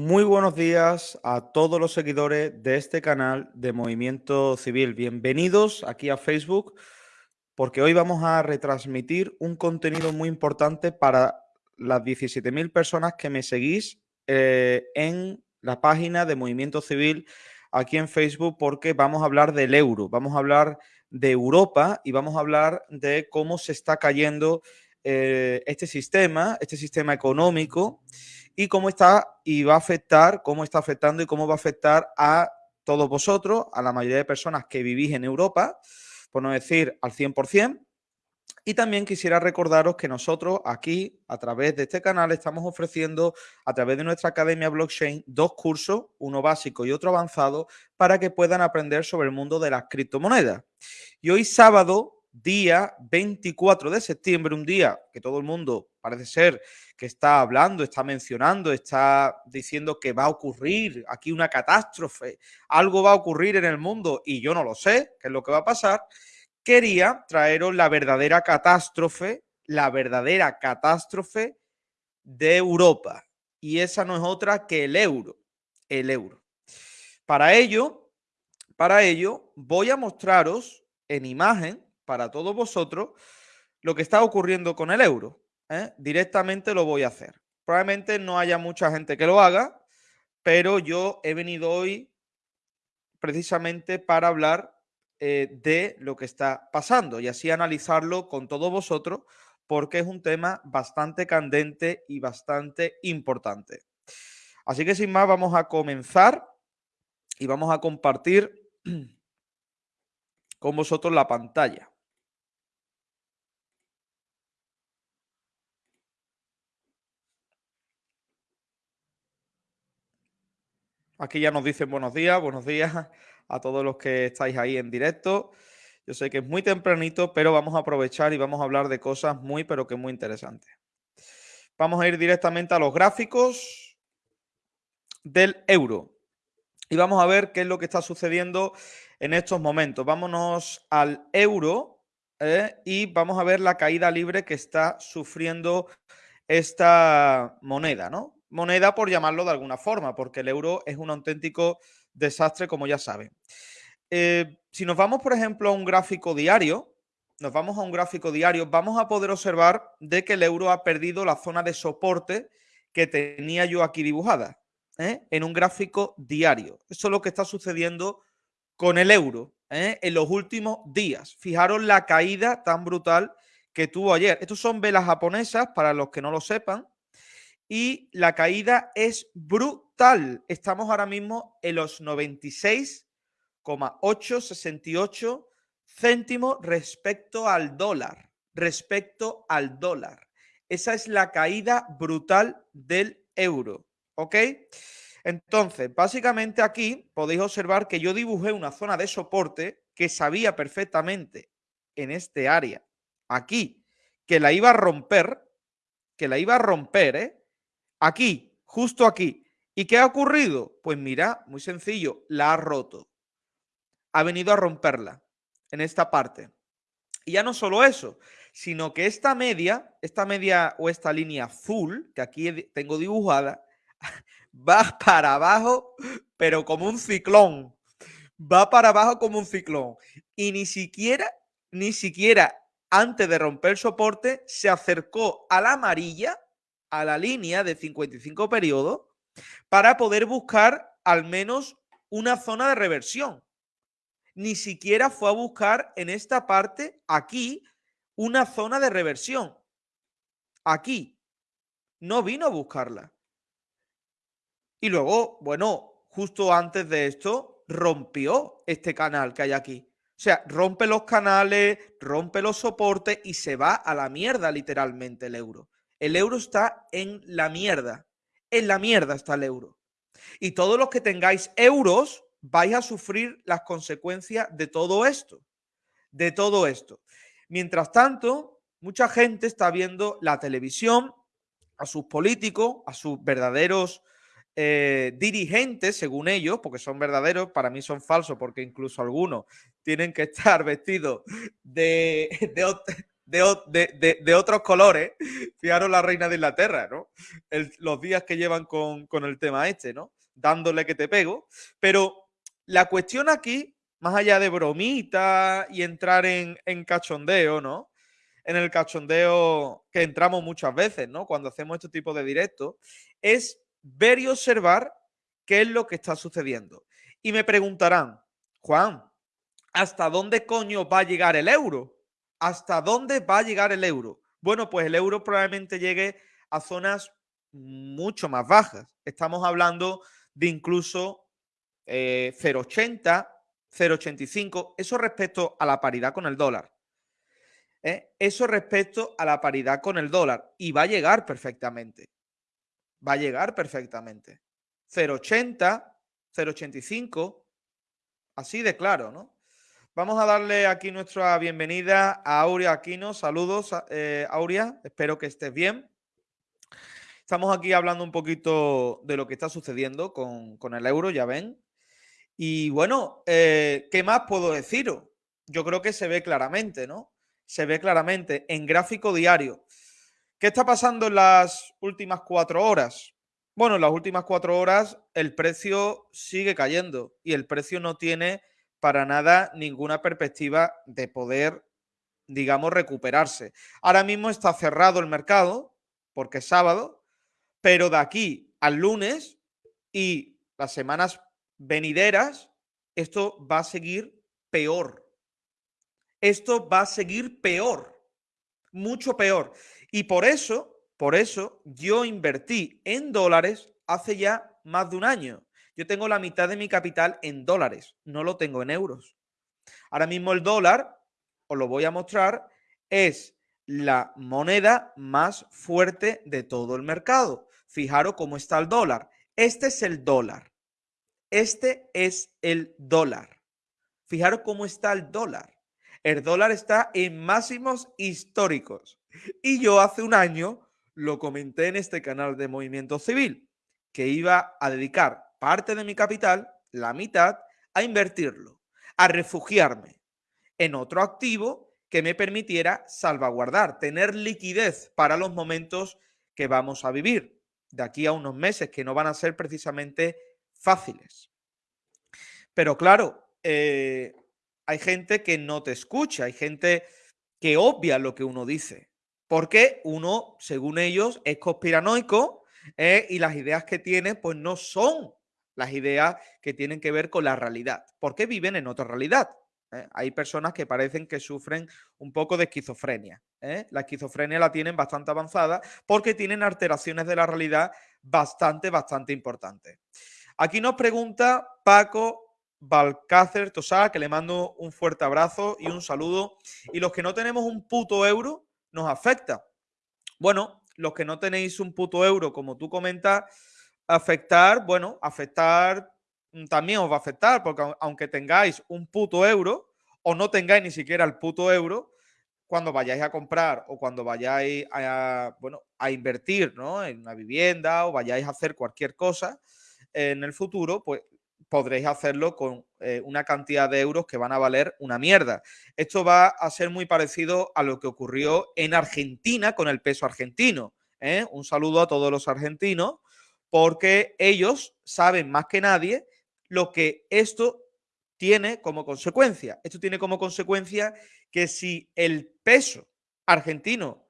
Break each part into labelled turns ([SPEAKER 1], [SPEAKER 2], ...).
[SPEAKER 1] Muy buenos días a todos los seguidores de este canal de Movimiento Civil. Bienvenidos aquí a Facebook porque hoy vamos a retransmitir un contenido muy importante para las 17.000 personas que me seguís eh, en la página de Movimiento Civil aquí en Facebook porque vamos a hablar del euro, vamos a hablar de Europa y vamos a hablar de cómo se está cayendo eh, este sistema, este sistema económico y cómo está y va a afectar, cómo está afectando y cómo va a afectar a todos vosotros, a la mayoría de personas que vivís en Europa, por no decir al 100%. Y también quisiera recordaros que nosotros aquí, a través de este canal, estamos ofreciendo, a través de nuestra Academia Blockchain, dos cursos, uno básico y otro avanzado, para que puedan aprender sobre el mundo de las criptomonedas. Y hoy sábado día 24 de septiembre, un día que todo el mundo parece ser que está hablando, está mencionando, está diciendo que va a ocurrir aquí una catástrofe, algo va a ocurrir en el mundo y yo no lo sé, qué es lo que va a pasar, quería traeros la verdadera catástrofe, la verdadera catástrofe de Europa. Y esa no es otra que el euro, el euro. Para ello, para ello voy a mostraros en imagen para todos vosotros lo que está ocurriendo con el euro. ¿eh? Directamente lo voy a hacer. Probablemente no haya mucha gente que lo haga, pero yo he venido hoy precisamente para hablar eh, de lo que está pasando y así analizarlo con todos vosotros porque es un tema bastante candente y bastante importante. Así que sin más vamos a comenzar y vamos a compartir con vosotros la pantalla. Aquí ya nos dicen buenos días, buenos días a todos los que estáis ahí en directo. Yo sé que es muy tempranito, pero vamos a aprovechar y vamos a hablar de cosas muy, pero que muy interesantes. Vamos a ir directamente a los gráficos del euro. Y vamos a ver qué es lo que está sucediendo en estos momentos. Vámonos al euro ¿eh? y vamos a ver la caída libre que está sufriendo esta moneda, ¿no? Moneda por llamarlo de alguna forma, porque el euro es un auténtico desastre, como ya saben. Eh, si nos vamos, por ejemplo, a un gráfico diario, nos vamos a un gráfico diario, vamos a poder observar de que el euro ha perdido la zona de soporte que tenía yo aquí dibujada, ¿eh? en un gráfico diario. Eso es lo que está sucediendo con el euro ¿eh? en los últimos días. Fijaros la caída tan brutal que tuvo ayer. Estos son velas japonesas, para los que no lo sepan y la caída es brutal. Estamos ahora mismo en los 96,868 céntimos respecto al dólar. Respecto al dólar. Esa es la caída brutal del euro. ¿Ok? Entonces, básicamente aquí podéis observar que yo dibujé una zona de soporte que sabía perfectamente en este área, aquí, que la iba a romper, que la iba a romper, ¿eh? Aquí, justo aquí. ¿Y qué ha ocurrido? Pues mira, muy sencillo, la ha roto. Ha venido a romperla en esta parte. Y ya no solo eso, sino que esta media, esta media o esta línea azul, que aquí tengo dibujada, va para abajo, pero como un ciclón. Va para abajo como un ciclón. Y ni siquiera, ni siquiera antes de romper el soporte, se acercó a la amarilla a la línea de 55 periodos para poder buscar al menos una zona de reversión. Ni siquiera fue a buscar en esta parte, aquí, una zona de reversión. Aquí. No vino a buscarla. Y luego, bueno, justo antes de esto, rompió este canal que hay aquí. O sea, rompe los canales, rompe los soportes y se va a la mierda literalmente el euro. El euro está en la mierda. En la mierda está el euro. Y todos los que tengáis euros vais a sufrir las consecuencias de todo esto. De todo esto. Mientras tanto, mucha gente está viendo la televisión, a sus políticos, a sus verdaderos eh, dirigentes, según ellos, porque son verdaderos, para mí son falsos, porque incluso algunos tienen que estar vestidos de, de, otros colores. Fijaros la reina de Inglaterra, ¿no? los días que llevan con, con el tema este, ¿no? Dándole que te pego. Pero la cuestión aquí, más allá de bromita y entrar en, en cachondeo, ¿no? En el cachondeo que entramos muchas veces, ¿no? Cuando hacemos este tipo de directos, es ver y observar qué es lo que está sucediendo. Y me preguntarán, Juan, ¿hasta dónde coño va a llegar el euro? ¿Hasta dónde va a llegar el euro? Bueno, pues el euro probablemente llegue a zonas mucho más bajas. Estamos hablando de incluso 0,80, eh, 0,85. Eso respecto a la paridad con el dólar. ¿eh? Eso respecto a la paridad con el dólar. Y va a llegar perfectamente. Va a llegar perfectamente. 0,80, 0,85. Así de claro, ¿no? Vamos a darle aquí nuestra bienvenida a Aurea Aquino. Saludos, eh, Aurea. Espero que estés bien. Estamos aquí hablando un poquito de lo que está sucediendo con, el euro, ya ven. Y bueno, eh, ¿qué más puedo deciros? Yo creo que se ve claramente, ¿no? Se ve claramente en gráfico diario. ¿Qué está pasando en las últimas cuatro horas? Bueno, en las últimas cuatro horas el precio sigue cayendo y el precio no tiene para nada ninguna perspectiva de poder, digamos, recuperarse. Ahora mismo está cerrado el mercado porque es sábado, pero de aquí al lunes y las semanas venideras, esto va a seguir peor. Esto va a seguir peor, mucho peor. Y por eso, por eso yo invertí en dólares hace ya más de un año. Yo tengo la mitad de mi capital en dólares, no lo tengo en euros. Ahora mismo el dólar, os lo voy a mostrar, es la moneda más fuerte de todo el mercado. Fijaros cómo está el dólar. Este es el dólar. Este es el dólar. Fijaros cómo está el dólar. El dólar está en máximos históricos. Y yo hace un año lo comenté en este canal de Movimiento Civil, que iba a dedicar parte de mi capital, la mitad, a invertirlo, a refugiarme en otro activo que me permitiera salvaguardar, tener liquidez para los momentos que vamos a vivir de aquí a unos meses, que no van a ser precisamente fáciles. Pero claro, eh, hay gente que no te escucha, hay gente que obvia lo que uno dice, porque uno, según ellos, es conspiranoico eh, y las ideas que tiene pues no son las ideas que tienen que ver con la realidad, porque viven en otra realidad. ¿eh? Hay personas que parecen que sufren un poco de esquizofrenia. ¿eh? La esquizofrenia la tienen bastante avanzada porque tienen alteraciones de la realidad bastante, bastante importantes. Aquí nos pregunta Paco Balcácer Tosá, que le mando un fuerte abrazo y un saludo. Y los que no tenemos un puto euro, nos afecta. Bueno, los que no tenéis un puto euro, como tú comentas, afectar, bueno, afectar mm, también os va a afectar, porque aunque tengáis un puto euro o no tengáis ni siquiera el puto euro, cuando vayáis a comprar o cuando vayáis a, bueno, a invertir ¿no? en una vivienda o vayáis a hacer cualquier cosa en el futuro, pues podréis hacerlo con eh, una cantidad de euros que van a valer una mierda. Esto va a ser muy parecido a lo que ocurrió en Argentina con el peso argentino. ¿eh? Un saludo a todos los argentinos porque ellos saben más que nadie lo que esto tiene como consecuencia. Esto tiene como consecuencia que si el peso argentino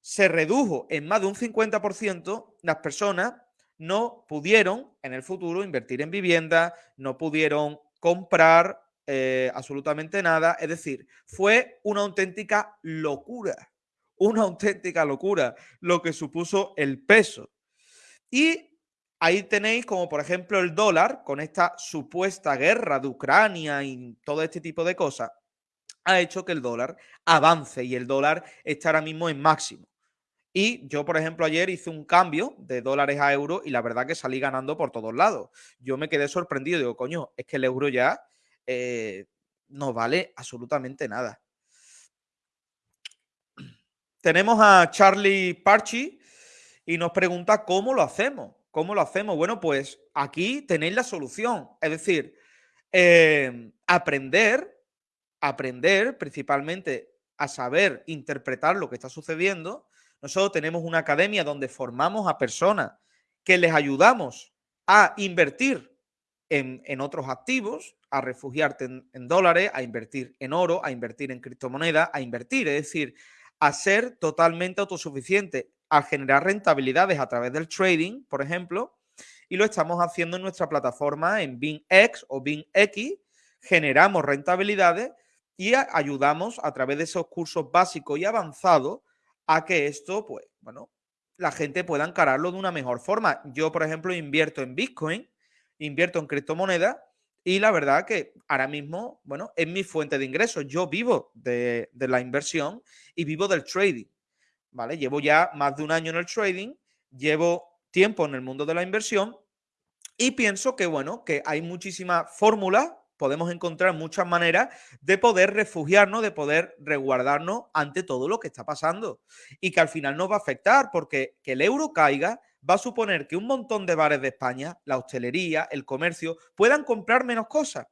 [SPEAKER 1] se redujo en más de un 50%, las personas no pudieron en el futuro invertir en vivienda, no pudieron comprar eh, absolutamente nada. Es decir, fue una auténtica locura, una auténtica locura lo que supuso el peso. Y Ahí tenéis como por ejemplo el dólar, con esta supuesta guerra de Ucrania y todo este tipo de cosas, ha hecho que el dólar avance y el dólar está ahora mismo en máximo. Y yo, por ejemplo, ayer hice un cambio de dólares a euros y la verdad que salí ganando por todos lados. Yo me quedé sorprendido, digo, coño, es que el euro ya eh, no vale absolutamente nada. Tenemos a Charlie Parchi y nos pregunta cómo lo hacemos. ¿Cómo lo hacemos? Bueno, pues aquí tenéis la solución. Es decir, em, aprender, aprender principalmente a saber interpretar lo que está sucediendo, nosotros tenemos una academia donde formamos a personas que les ayudamos a invertir en, otros activos, a refugiarte en, dólares, a invertir en oro, a invertir en criptomonedas, a invertir, es decir, a ser totalmente autosuficiente, a generar rentabilidades a través del trading, por ejemplo, y lo estamos haciendo en nuestra plataforma en BingX o BingX, generamos rentabilidades y ayudamos a través de esos cursos básicos y avanzados a que esto, pues, bueno, la gente pueda encararlo de una mejor forma. Yo, por ejemplo, invierto en Bitcoin, invierto en criptomonedas y la verdad que ahora mismo, bueno, es mi fuente de ingresos. Yo vivo de, la inversión y vivo del trading, ¿vale? Llevo ya más de un año en el trading, llevo tiempo en el mundo de la inversión y pienso que, bueno, que hay muchísimas fórmulas podemos encontrar muchas maneras de poder refugiarnos, de poder resguardarnos ante todo lo que está pasando y que al final nos va a afectar porque que el euro caiga va a suponer que un montón de bares de España, la hostelería, el comercio, puedan comprar menos cosas.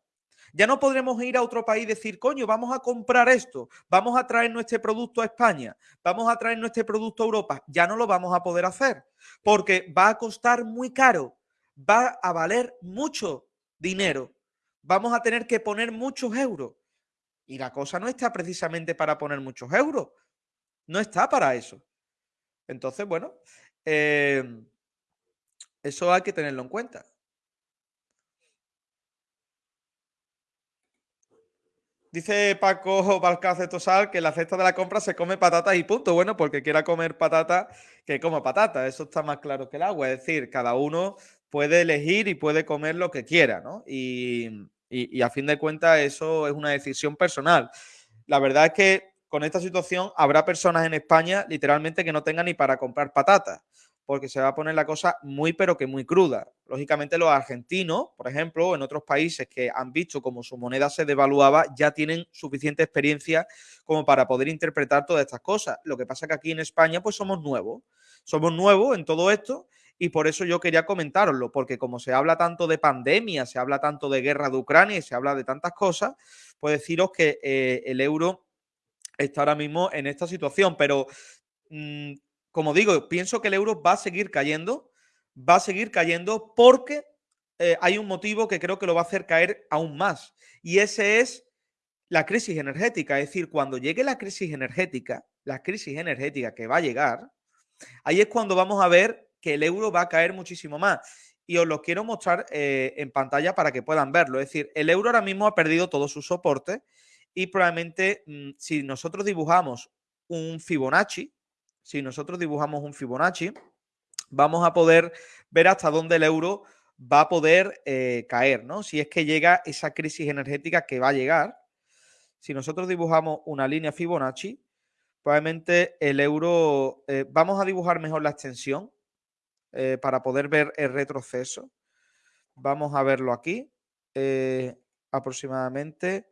[SPEAKER 1] Ya no podremos ir a otro país y decir, coño, vamos a comprar esto, vamos a traer nuestro producto a España, vamos a traer nuestro producto a Europa. Ya no lo vamos a poder hacer porque va a costar muy caro, va a valer mucho dinero vamos a tener que poner muchos euros. Y la cosa no está precisamente para poner muchos euros. No está para eso. Entonces, bueno, em, eso hay que tenerlo en cuenta. Dice Paco Balcácer Tosal que la cesta de la compra se come patatas y punto. Bueno, porque quiera comer patata, que coma patata. Eso está más claro que el agua. Es decir, cada uno puede elegir y puede comer lo que quiera, ¿no? Y, y, a fin de cuentas eso es una decisión personal. La verdad es que con esta situación habrá personas en España literalmente que no tengan ni para comprar patatas, porque se va a poner la cosa muy pero que muy cruda. Lógicamente los argentinos, por ejemplo, en otros países que han visto cómo su moneda se devaluaba, ya tienen suficiente experiencia como para poder interpretar todas estas cosas. Lo que pasa es que aquí en España pues somos nuevos. Somos nuevos en todo esto y por eso yo quería comentaroslo, porque como se habla tanto de pandemia, se habla tanto de guerra de Ucrania y se habla de tantas cosas, pues deciros que eh, el euro está ahora mismo en esta situación, pero mm, como digo, pienso que el euro va a seguir cayendo, va a seguir cayendo porque eh, hay un motivo que creo que lo va a hacer caer aún más, y ese es la crisis energética, es decir, cuando llegue la crisis energética, la crisis energética que va a llegar, ahí es cuando vamos a ver que el euro va a caer muchísimo más. Y os lo quiero mostrar eh, en pantalla para que puedan verlo. Es decir, el euro ahora mismo ha perdido todo su soporte y probablemente mm, si nosotros dibujamos un Fibonacci, si nosotros dibujamos un Fibonacci, vamos a poder ver hasta dónde el euro va a poder eh, caer, ¿no? Si es que llega esa crisis energética que va a llegar. Si nosotros dibujamos una línea Fibonacci, probablemente el euro, eh, vamos a dibujar mejor la extensión, eh, para poder ver el retroceso. Vamos a verlo aquí. Aproximadamente.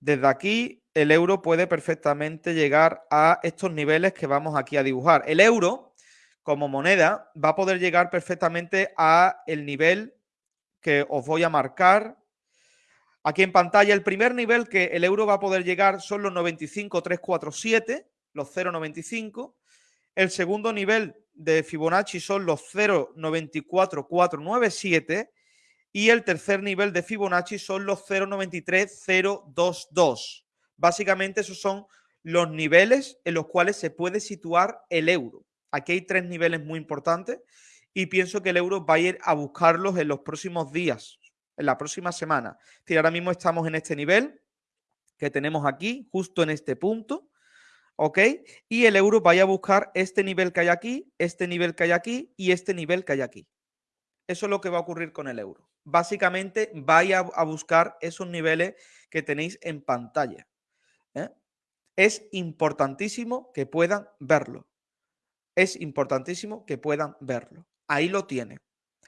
[SPEAKER 1] Desde aquí, el euro puede perfectamente llegar a estos niveles que vamos aquí a dibujar. El euro, como moneda, va a poder llegar perfectamente a el nivel que os voy a marcar. Aquí en pantalla, el primer nivel que el euro va a poder llegar son los 95,347, los 0,95. El segundo nivel de Fibonacci son los 0,94497 y el tercer nivel de Fibonacci son los 0,93022. Básicamente esos son los niveles en los cuales se puede situar el euro. Aquí hay tres niveles muy importantes y pienso que el euro va a ir a buscarlos en los próximos días, en la próxima semana. Es ahora mismo estamos en este nivel que tenemos aquí, justo en este punto. ¿ok? Y el euro vaya a buscar este nivel que hay aquí, este nivel que hay aquí y este nivel que hay aquí. Eso es lo que va a ocurrir con el euro. Básicamente, vaya a buscar esos niveles que tenéis en pantalla. Es importantísimo que puedan verlo. Es importantísimo que puedan verlo. Ahí lo tiene.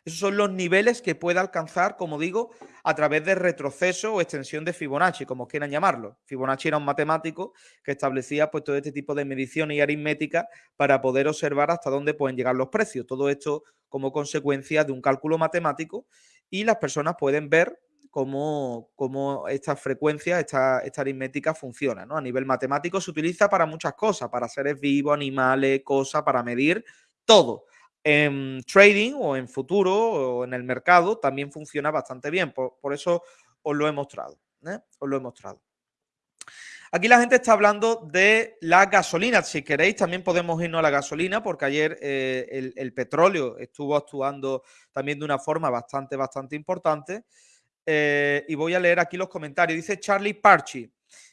[SPEAKER 1] Esos son los niveles que puede alcanzar, como digo, a través de retroceso o extensión de Fibonacci, como quieran llamarlo. Fibonacci era un matemático que establecía pues, todo este tipo de mediciones y aritmética para poder observar hasta dónde pueden llegar los precios. Todo esto como consecuencia de un cálculo matemático y las personas pueden ver cómo, cómo esta frecuencia, esta, esta, aritmética funciona. A nivel matemático se utiliza para muchas cosas, para seres vivos, animales, cosas, para medir todo. En trading o en futuro o en el mercado también funciona bastante bien. Por, eso os lo he mostrado. ¿eh? Os lo he mostrado. Aquí la gente está hablando de la gasolina. Si queréis, también podemos irnos a la gasolina, porque ayer eh, el, petróleo estuvo actuando también de una forma bastante, bastante importante. Eh, y voy a leer aquí los comentarios. Dice Charlie Parchi.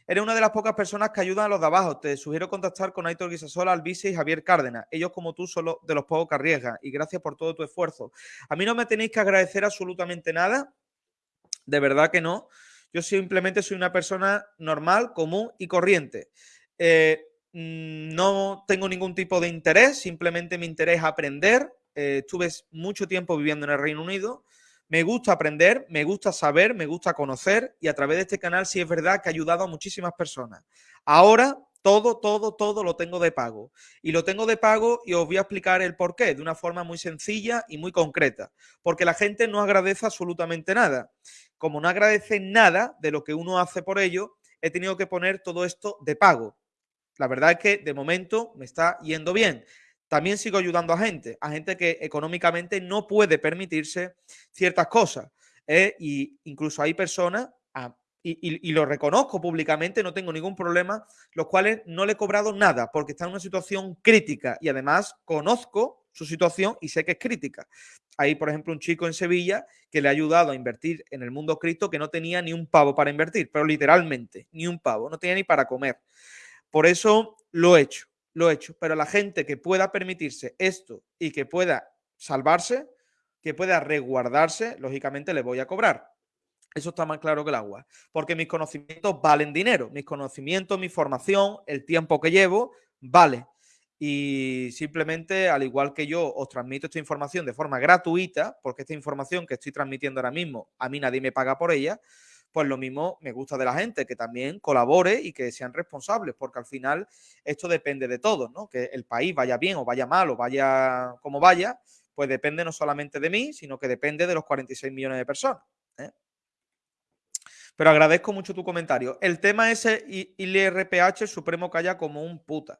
[SPEAKER 1] Eres una de las pocas personas que ayudan a los de abajo. Te sugiero contactar con Aitor Guisasola, Albice y Javier Cárdenas. Ellos, como tú, son de los pocos que arriesgan. Y gracias por todo tu esfuerzo. A mí no me tenéis que agradecer absolutamente nada. De verdad que no. Yo simplemente soy una persona normal, común y corriente. Eh, mm, no tengo ningún tipo de interés, simplemente mi interés es aprender. Eh, estuve mucho tiempo viviendo en el Reino Unido. Me gusta aprender, me gusta saber, me gusta conocer y a través de este canal sí es verdad que ha ayudado a muchísimas personas. Ahora todo, todo, todo lo tengo de pago. Y lo tengo de pago y os voy a explicar el por qué de una forma muy sencilla y muy concreta. Porque la gente no agradece absolutamente nada como no agradece nada de lo que uno hace por ello, he tenido que poner todo esto de pago. La verdad es que de momento me está yendo bien. También sigo ayudando a gente, a gente que económicamente no puede permitirse ciertas cosas. ¿eh? Y incluso hay personas, y, y, lo reconozco públicamente, no tengo ningún problema, los cuales no le he cobrado nada porque están en una situación crítica y además conozco su situación y sé que es crítica. Hay, por ejemplo, un chico en Sevilla que le ha ayudado a invertir en el mundo cripto que no tenía ni un pavo para invertir, pero literalmente, ni un pavo, no tenía ni para comer. Por eso lo he hecho, lo he hecho. Pero la gente que pueda permitirse esto y que pueda salvarse, que pueda resguardarse, lógicamente le voy a cobrar. Eso está más claro que el agua. Porque mis conocimientos valen dinero. Mis conocimientos, mi formación, el tiempo que llevo, vale y simplemente, al igual que yo, os transmito esta información de forma gratuita, porque esta información que estoy transmitiendo ahora mismo, a mí nadie me paga por ella, pues lo mismo me gusta de la gente, que también colabore y que sean responsables, porque al final esto depende de todos, ¿no? Que el país vaya bien o vaya mal o vaya como vaya, pues depende no solamente de mí, sino que depende de los 46 millones de personas. ¿eh? Pero agradezco mucho tu comentario. El tema es el IRPH Supremo calla como un puta.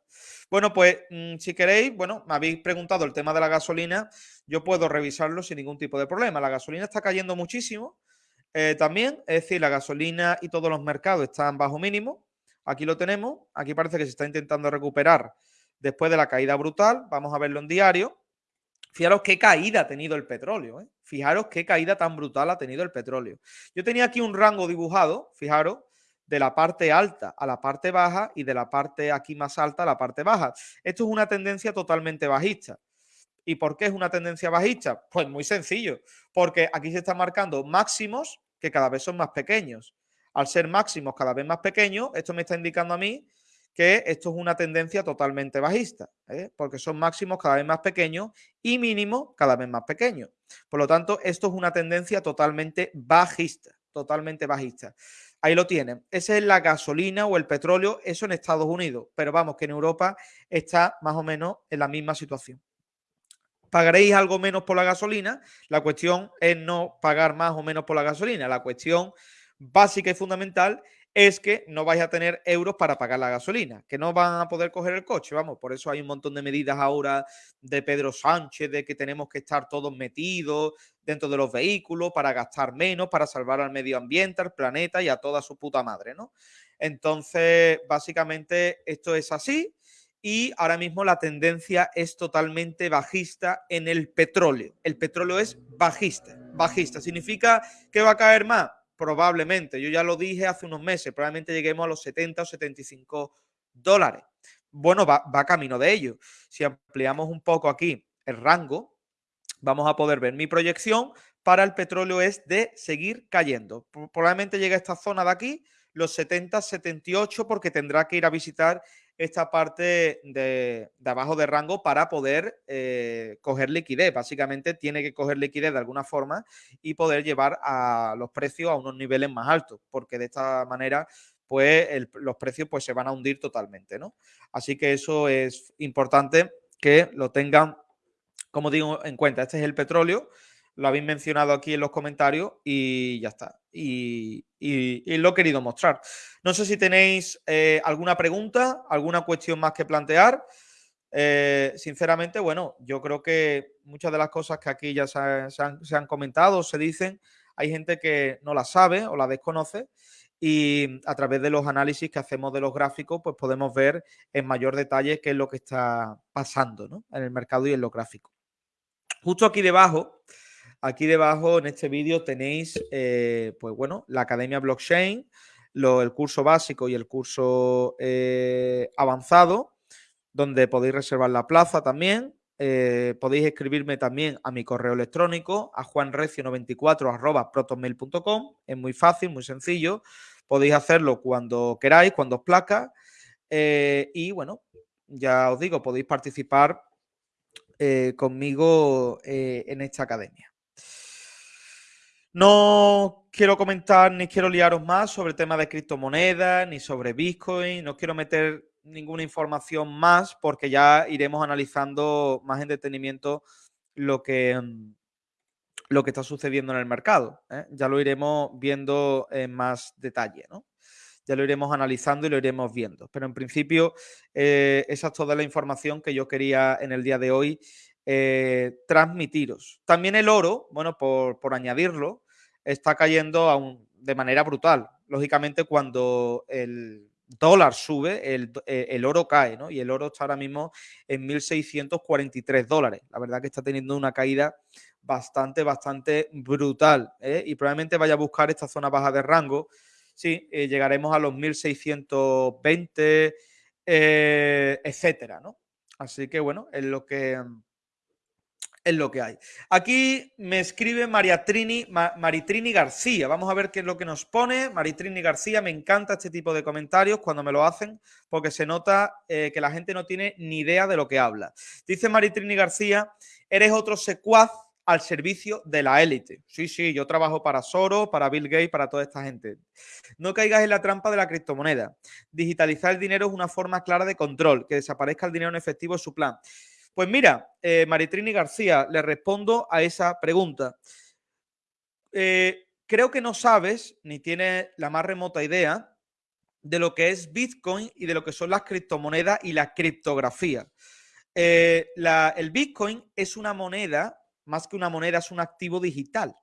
[SPEAKER 1] Bueno, pues mm, si queréis, bueno, me habéis preguntado el tema de la gasolina, yo puedo revisarlo sin ningún tipo de problema. La gasolina está cayendo muchísimo. Eh, también, es decir, la gasolina y todos los mercados están bajo mínimo. Aquí lo tenemos. Aquí parece que se está intentando recuperar después de la caída brutal. Vamos a verlo en diario. Fijaros qué caída ha tenido el petróleo. ¿eh? Fijaros qué caída tan brutal ha tenido el petróleo. Yo tenía aquí un rango dibujado, fijaros, de la parte alta a la parte baja y de la parte aquí más alta a la parte baja. Esto es una tendencia totalmente bajista. ¿Y por qué es una tendencia bajista? Pues muy sencillo, porque aquí se están marcando máximos que cada vez son más pequeños. Al ser máximos cada vez más pequeños, esto me está indicando a mí que esto es una tendencia totalmente bajista, ¿eh? porque son máximos cada vez más pequeños y mínimos cada vez más pequeños. Por lo tanto, esto es una tendencia totalmente bajista, totalmente bajista. Ahí lo tienen. Esa es la gasolina o el petróleo, eso en Estados Unidos, pero vamos, que en Europa está más o menos en la misma situación. ¿Pagaréis algo menos por la gasolina? La cuestión es no pagar más o menos por la gasolina. La cuestión básica y fundamental es que no vais a tener euros para pagar la gasolina, que no van a poder coger el coche. Vamos, por eso hay un montón de medidas ahora de Pedro Sánchez, de que tenemos que estar todos metidos dentro de los vehículos para gastar menos, para salvar al medio ambiente, al planeta y a toda su puta madre, ¿no? Entonces, básicamente esto es así y ahora mismo la tendencia es totalmente bajista en el petróleo. El petróleo es bajista, bajista. ¿Significa que va a caer más? Probablemente, yo ya lo dije hace unos meses, probablemente lleguemos a los 70 o 75 dólares. Bueno, va, va camino de ello. Si ampliamos un poco aquí el rango, vamos a poder ver mi proyección para el petróleo es de seguir cayendo. Probablemente llegue a esta zona de aquí, los 70, 78, porque tendrá que ir a visitar esta parte de, abajo de rango para poder eh, coger liquidez. Básicamente tiene que coger liquidez de alguna forma y poder llevar a los precios a unos niveles más altos, porque de esta manera pues los precios pues se van a hundir totalmente, ¿no? Así que eso es importante que lo tengan, como digo, en cuenta. Este es el petróleo. Lo habéis mencionado aquí en los comentarios y ya está. Y, lo he querido mostrar. No sé si tenéis eh, alguna pregunta, alguna cuestión más que plantear. Eh, sinceramente, bueno, yo creo que muchas de las cosas que aquí ya se, han, se han comentado, se dicen, hay gente que no la sabe o la desconoce y a través de los análisis que hacemos de los gráficos, pues podemos ver en mayor detalle qué es lo que está pasando ¿no? en el mercado y en los gráficos. Justo aquí debajo, aquí debajo en este vídeo tenéis, eh, pues bueno, la Academia Blockchain, el curso básico y el curso eh, avanzado, donde podéis reservar la plaza también. Eh, podéis escribirme también a mi correo electrónico, a juanrecio94 Es muy fácil, muy sencillo. Podéis hacerlo cuando queráis, cuando os placa. y bueno, ya os digo, podéis participar conmigo en esta academia. No quiero comentar ni quiero liaros más sobre el tema de criptomonedas ni sobre Bitcoin. No quiero meter ninguna información más porque ya iremos analizando más en detenimiento lo que, mm, lo que está sucediendo en el mercado. ¿eh? Ya lo iremos viendo en más detalle, ¿no? ya lo iremos analizando y lo iremos viendo. Pero en principio, eh, esa es toda la información que yo quería en el día de hoy eh, transmitiros. También el oro, bueno, por, añadirlo, está cayendo de manera brutal. Lógicamente, cuando el dólar sube, el, eh, el, oro cae, ¿no? Y el oro está ahora mismo en 1.643 dólares. La verdad que está teniendo una caída bastante, bastante brutal. Y probablemente vaya a buscar esta zona baja de rango sí, eh, llegaremos a los 1620, eh, etcétera, ¿no? Así que bueno, es lo que, es lo que hay. Aquí me escribe María Trini, Maritrini García. Vamos a ver qué es lo que nos pone. Maritrini García, me encanta este tipo de comentarios cuando me lo hacen, porque se nota eh, que la gente no tiene ni idea de lo que habla. Dice Maritrini García, eres otro secuaz al servicio de la élite. Sí, sí, yo trabajo para Soros, para Bill Gates, para toda esta gente. No caigas en la trampa de la criptomoneda. Digitalizar el dinero es una forma clara de control. Que desaparezca el dinero en efectivo es su plan. Pues mira, eh, Maritrini García, le respondo a esa pregunta. Eh, creo que no sabes ni tienes la más remota idea de lo que es Bitcoin y de lo que son las criptomonedas y la criptografía. Eh, el Bitcoin es una moneda más que una moneda, es un activo digital.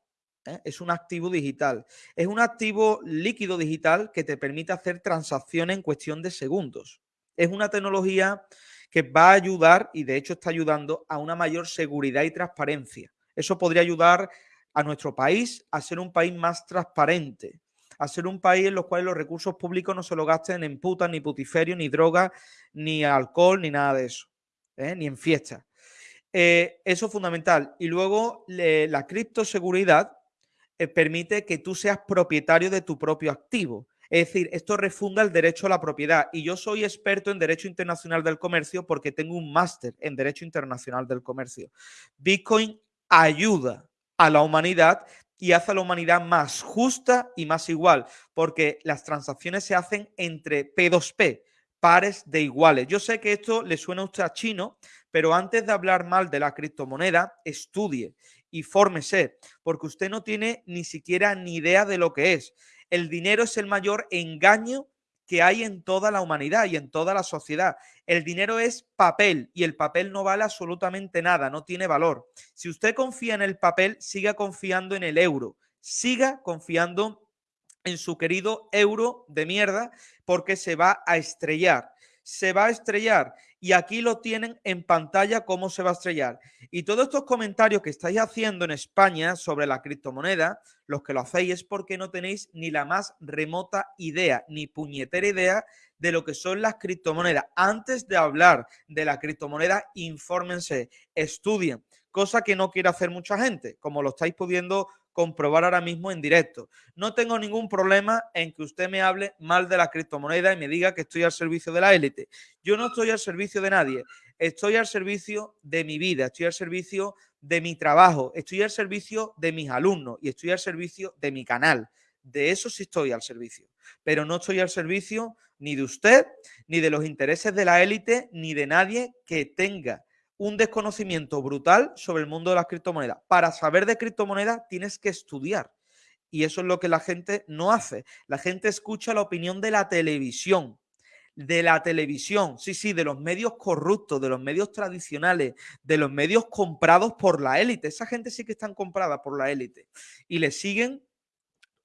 [SPEAKER 1] ¿eh? Es un activo digital. Es un activo líquido digital que te permite hacer transacciones en cuestión de segundos. Es una tecnología que va a ayudar, y de hecho está ayudando, a una mayor seguridad y transparencia. Eso podría ayudar a nuestro país a ser un país más transparente, a ser un país en el cual los recursos públicos no se lo gasten en putas, ni putiferio, ni droga, ni alcohol, ni nada de eso, ¿eh? ni en fiestas. Eh, eso es fundamental. Y luego la criptoseguridad eh, permite que tú seas propietario de tu propio activo. Es decir, esto refunda el derecho a la propiedad. Y yo soy experto en Derecho Internacional del Comercio porque tengo un máster en Derecho Internacional del Comercio. Bitcoin ayuda a la humanidad y hace a la humanidad más justa y más igual, porque las transacciones se hacen entre P2P, pares de iguales. Yo sé que esto le suena a usted a chino, pero antes de hablar mal de la criptomoneda, estudie y fórmese, porque usted no tiene ni siquiera ni idea de lo que es. El dinero es el mayor engaño que hay en toda la humanidad y en toda la sociedad. El dinero es papel y el papel no vale absolutamente nada, no tiene valor. Si usted confía en el papel, siga confiando en el euro, siga confiando en su querido euro de mierda porque se va a estrellar. Se va a estrellar y aquí lo tienen en pantalla cómo se va a estrellar. Y todos estos comentarios que estáis haciendo en España sobre la criptomoneda, los que lo hacéis es porque no tenéis ni la más remota idea, ni puñetera idea de lo que son las criptomonedas. Antes de hablar de la criptomoneda, infórmense, estudien, cosa que no quiere hacer mucha gente, como lo estáis pudiendo comprobar ahora mismo en directo. No tengo ningún problema en que usted me hable mal de la criptomoneda y me diga que estoy al servicio de la élite. Yo no estoy al servicio de nadie. Estoy al servicio de mi vida, estoy al servicio de mi trabajo, estoy al servicio de mis alumnos y estoy al servicio de mi canal. De eso sí estoy al servicio. Pero no estoy al servicio ni de usted, ni de los intereses de la élite, ni de nadie que tenga un desconocimiento brutal sobre el mundo de las criptomonedas. Para saber de criptomonedas tienes que estudiar. Y eso es lo que la gente no hace. La gente escucha la opinión de la televisión. De la televisión, sí, sí, de los medios corruptos, de los medios tradicionales, de los medios comprados por la élite. Esa gente sí que están comprada por la élite. Y le siguen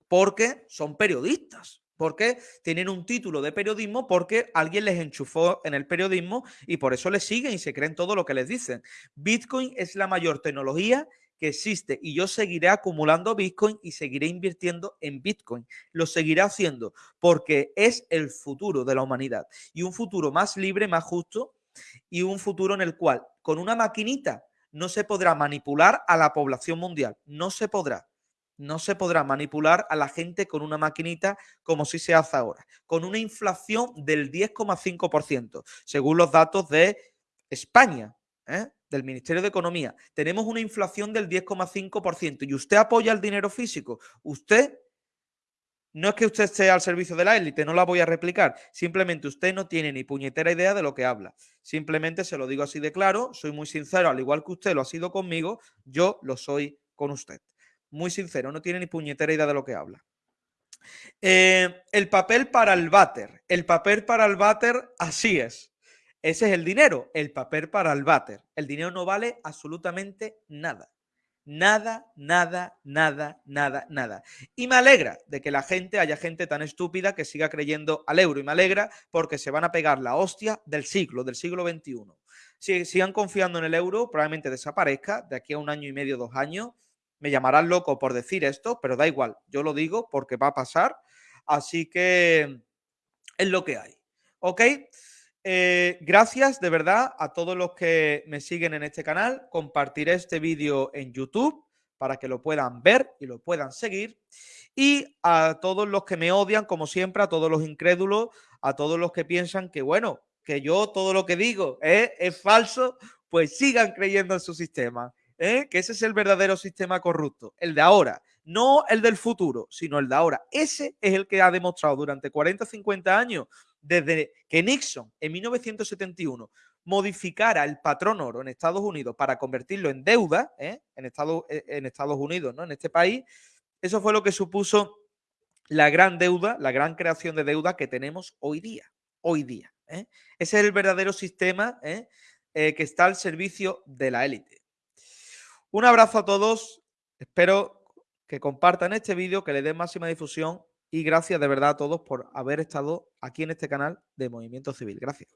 [SPEAKER 1] porque son periodistas porque tienen un título de periodismo porque alguien les enchufó en el periodismo y por eso les siguen y se creen todo lo que les dicen. Bitcoin es la mayor tecnología que existe y yo seguiré acumulando Bitcoin y seguiré invirtiendo en Bitcoin. Lo seguiré haciendo porque es el futuro de la humanidad y un futuro más libre, más justo y un futuro en el cual con una maquinita no se podrá manipular a la población mundial. No se podrá no se podrá manipular a la gente con una maquinita como si se hace ahora, con una inflación del 10,5%, según los datos de España, ¿eh? del Ministerio de Economía. Tenemos una inflación del 10,5% y usted apoya el dinero físico. Usted, no es que usted esté al servicio de la élite, no la voy a replicar. Simplemente usted no tiene ni puñetera idea de lo que habla. Simplemente se lo digo así de claro, soy muy sincero, al igual que usted lo ha sido conmigo, yo lo soy con usted muy sincero, no tiene ni puñetera idea de lo que habla. Eh, el papel para el váter. El papel para el váter, así es. Ese es el dinero, el papel para el váter. El dinero no vale absolutamente nada. Nada, nada, nada, nada, nada. Y me alegra de que la gente, haya gente tan estúpida que siga creyendo al euro. Y me alegra porque se van a pegar la hostia del siglo, del siglo XXI. Si sigan confiando en el euro, probablemente desaparezca de aquí a un año y medio, dos años me llamarán loco por decir esto, pero da igual, yo lo digo porque va a pasar. Así que es lo que hay. ¿Ok? Eh, gracias de verdad a todos los que me siguen en este canal. Compartiré este vídeo en YouTube para que lo puedan ver y lo puedan seguir. Y a todos los que me odian, como siempre, a todos los incrédulos, a todos los que piensan que, bueno, que yo todo lo que digo es falso, pues sigan creyendo en su sistema. ¿Eh? que ese es el verdadero sistema corrupto, el de ahora, no el del futuro, sino el de ahora. Ese es el que ha demostrado durante 40 50 años, desde que Nixon en 1971 modificara el patrón oro en Estados Unidos para convertirlo en deuda, ¿eh? en, Estados, eh, en Estados Unidos, ¿no? en este país, eso fue lo que supuso la gran deuda, la gran creación de deuda que tenemos hoy día. Hoy día. Ese es el verdadero sistema que está al servicio de la élite. Un abrazo a todos. Espero que compartan este vídeo, que le den máxima difusión y gracias de verdad a todos por haber estado aquí en este canal de Movimiento Civil. Gracias.